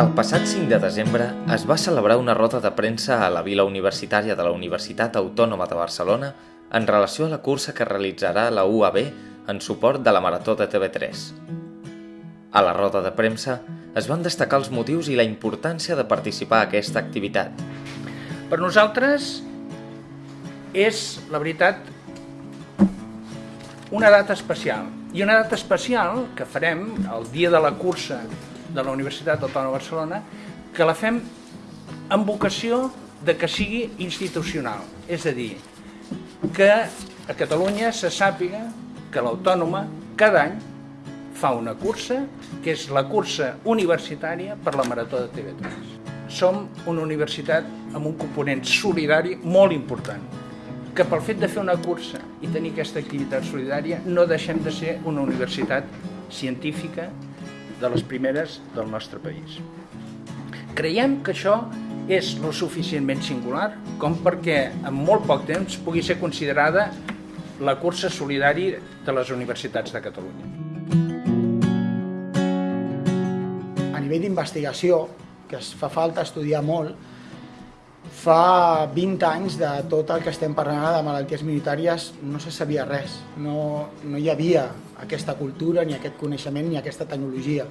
El passat 5 de desembre es va celebrar una roda de premsa a la Vila Universitària de la Universitat Autònoma de Barcelona en relació a la cursa que realitzarà la UAB en suport de la Marató de TV3. A la roda de premsa es van destacar els motius i la importància de participar a aquesta activitat. Per nosaltres és, la veritat, una data especial. I una data especial que farem el dia de la cursa de la Universitat Autònoma de Barcelona, que la fem amb vocació de que sigui institucional. És a dir, que a Catalunya se sàpiga que l'Autònoma cada any fa una cursa, que és la cursa universitària per la Marató de TV3. Som una universitat amb un component solidari molt important, que pel fet de fer una cursa i tenir aquesta activitat solidària no deixem de ser una universitat científica de les primeres del nostre país. Creiem que això és lo suficientment singular com perquè en molt poc temps pugui ser considerada la cursa solidari de les universitats de Catalunya. A nivell d'investigació, que es fa falta estudiar molt, fa 20 anys de tot el que estem parlant de malalties minoritàries no se sabia res, no, no hi havia aquesta cultura, ni aquest coneixement, ni aquesta tecnologia.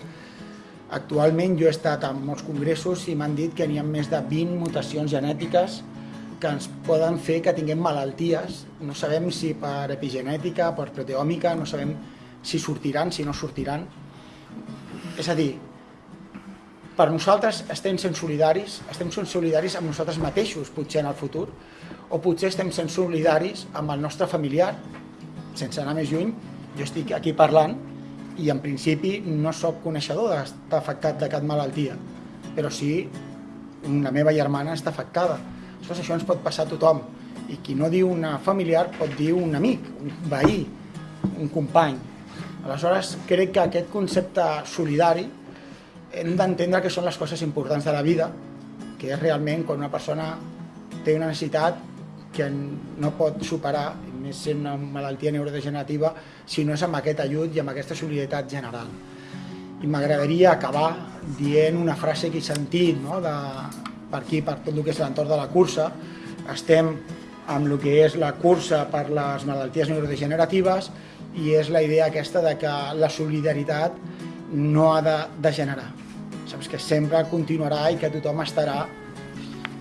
Actualment jo he estat en molts congressos i m'han dit que n'hi ha més de 20 mutacions genètiques que ens poden fer que tinguem malalties. No sabem si per epigenètica, per proteòmica, no sabem si sortiran, si no sortiran. És a dir, per nosaltres estem sent solidaris, estem sent solidaris amb nosaltres mateixos, potser en el futur, o potser estem sent solidaris amb el nostre familiar, sense anar més lluny, jo estic aquí parlant i en principi no sóc coneixedor d'estar afectat de cap malaltia, però sí la meva germana està afectada. Aleshores, això ens pot passar a tothom. I qui no diu una familiar pot dir un amic, un veí, un company. Aleshores, crec que aquest concepte solidari hem d'entendre que són les coses importants de la vida, que és realment quan una persona té una necessitat que no pot superar més sent una malaltia neurodegenerativa, si no és amb aquest ajut i amb aquesta solidaritat general. I m'agradaria acabar dient una frase que he sentit no? de, per aquí, per tot el que és l'entorn de la cursa. Estem amb el que és la cursa per les malalties neurodegeneratives i és la idea aquesta de que la solidaritat no ha de degenerar. Saps que sempre continuarà i que tothom estarà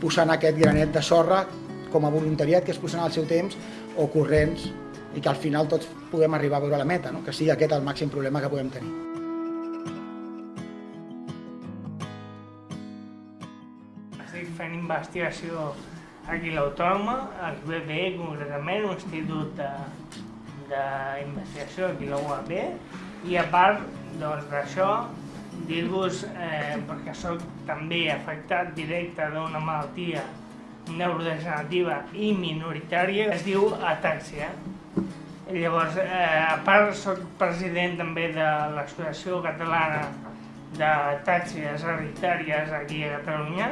posant aquest granet de sorra com a voluntariat que es posen al seu temps o corrents i que al final tots puguem arribar a veure la meta, no? que sigui aquest el màxim problema que podem tenir. Estic fent investigació aquí a l'Autònoma, al BBE concretament, un institut d'investigació aquí a la UAB, i a part doncs, d'això, dir-vos, eh, perquè sóc també afectat directe d'una malaltia neurodegenerativa i minoritària es diu atàxia. Llavors, eh, a part soc president també de l'Associació Catalana d'Atàxies Hereditàries aquí a Catalunya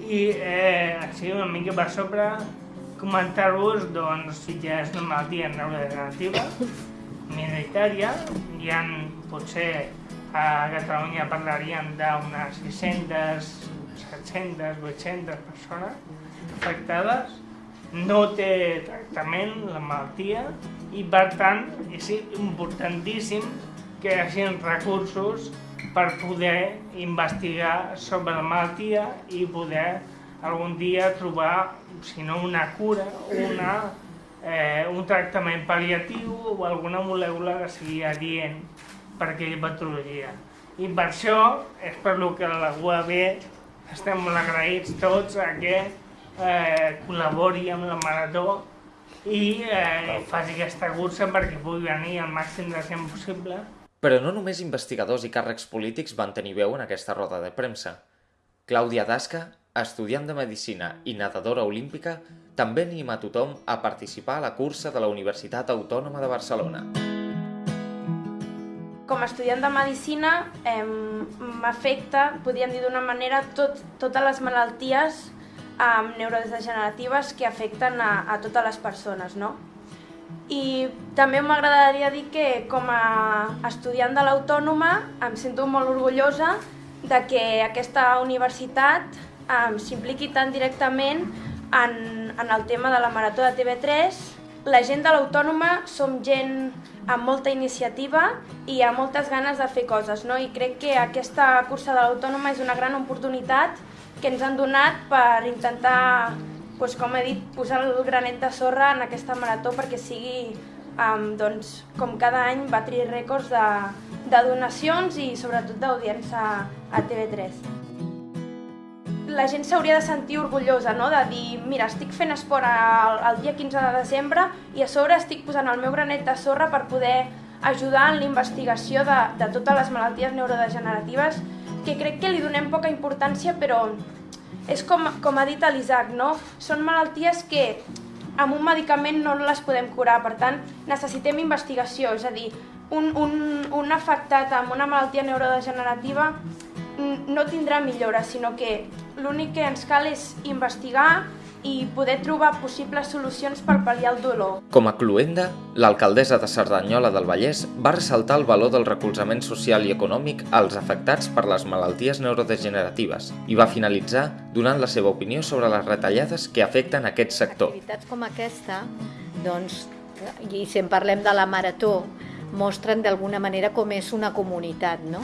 i eh, així una mica per sobre comentar-vos doncs, si ja és una malaltia neurodegenerativa minoritària, hi ha potser a Catalunya parlaríem d'unes 600 700, 800 persones afectades, no té tractament la malaltia i per tant és importantíssim que hi hagi recursos per poder investigar sobre la malaltia i poder algun dia trobar, si no una cura, una, eh, un tractament pal·liatiu o alguna molècula que sigui adient per aquella patologia. I per això és per lo que la UAB estem molt agraïts tots a que eh, col·labori amb la Marató i eh, faci aquesta cursa perquè pugui venir el màxim de gent possible. Però no només investigadors i càrrecs polítics van tenir veu en aquesta roda de premsa. Clàudia Dasca, estudiant de Medicina i nedadora olímpica, també anima a tothom a participar a la cursa de la Universitat Autònoma de Barcelona com a estudiant de Medicina eh, m'afecta, podríem dir d'una manera, tot, totes les malalties eh, neurodegeneratives que afecten a, a totes les persones, no? I també m'agradaria dir que com a estudiant de l'Autònoma em sento molt orgullosa de que aquesta universitat um, s'impliqui tan directament en, en el tema de la Marató de TV3. La gent de l'Autònoma som gent amb molta iniciativa i amb moltes ganes de fer coses, no? i crec que aquesta cursa de l'Autònoma és una gran oportunitat que ens han donat per intentar, doncs, com he dit, posar el granet de sorra en aquesta marató perquè sigui, um, doncs, com cada any, batri rècords de, de donacions i sobretot d'audiència a TV3 la gent s'hauria de sentir orgullosa, no? de dir, mira, estic fent esport el, el dia 15 de desembre i a sobre estic posant el meu granet de sorra per poder ajudar en la investigació de, de totes les malalties neurodegeneratives que crec que li donem poca importància, però és com, com ha dit l'Isaac, no? Són malalties que amb un medicament no les podem curar, per tant, necessitem investigació, és a dir, un, un, un afectat amb una malaltia neurodegenerativa no tindrà millora, sinó que l'únic que ens cal és investigar i poder trobar possibles solucions per pal·liar el dolor. Com a cluenda, l'alcaldessa de Cerdanyola del Vallès va ressaltar el valor del recolzament social i econòmic als afectats per les malalties neurodegeneratives i va finalitzar donant la seva opinió sobre les retallades que afecten aquest sector. Activitats com aquesta, doncs, i si en parlem de la marató, mostren d'alguna manera com és una comunitat, no?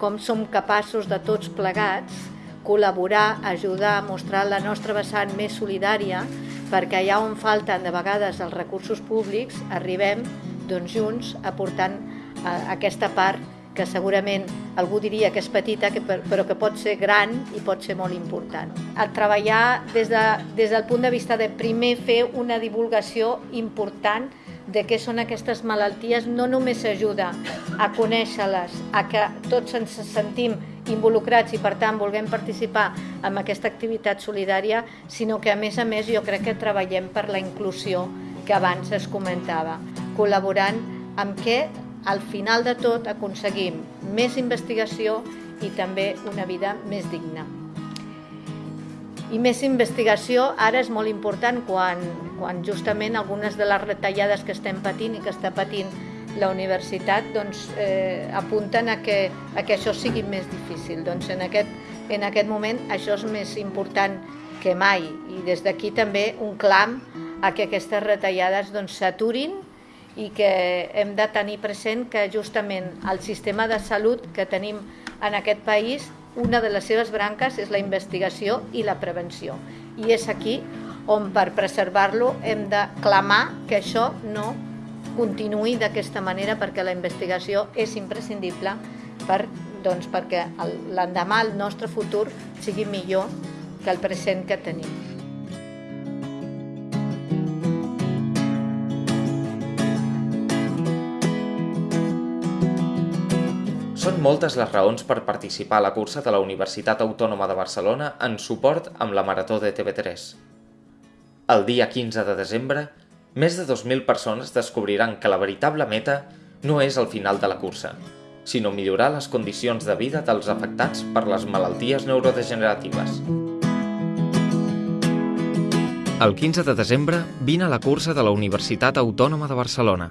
Com som capaços de tots plegats col·laborar, ajudar, mostrar la nostra vessant més solidària perquè allà on falten de vegades els recursos públics arribem doncs, junts aportant eh, aquesta part que segurament algú diria que és petita que, però que pot ser gran i pot ser molt important. El treballar des, de, des del punt de vista de primer fer una divulgació important de què són aquestes malalties no només ajuda a conèixer-les, a que tots ens sentim involucrats i per tant vulguem participar en aquesta activitat solidària, sinó que a més a més jo crec que treballem per la inclusió que abans es comentava, col·laborant amb què al final de tot aconseguim més investigació i també una vida més digna. I més investigació ara és molt important quan, quan justament algunes de les retallades que estem patint i que està patint la universitat doncs, eh, apunten a que, a que això sigui més difícil. Doncs en aquest, en aquest moment això és més important que mai i des d'aquí també un clam a que aquestes retallades doncs, s'aturin doncs, i que hem de tenir present que justament el sistema de salut que tenim en aquest país, una de les seves branques és la investigació i la prevenció. I és aquí on per preservar-lo hem de clamar que això no continuï d'aquesta manera perquè la investigació és imprescindible per, doncs, perquè l'endemà el nostre futur sigui millor que el present que tenim. Són moltes les raons per participar a la cursa de la Universitat Autònoma de Barcelona en suport amb la Marató de TV3. El dia 15 de desembre més de 2.000 persones descobriran que la veritable meta no és el final de la cursa, sinó millorar les condicions de vida dels afectats per les malalties neurodegeneratives. El 15 de desembre vine a la cursa de la Universitat Autònoma de Barcelona.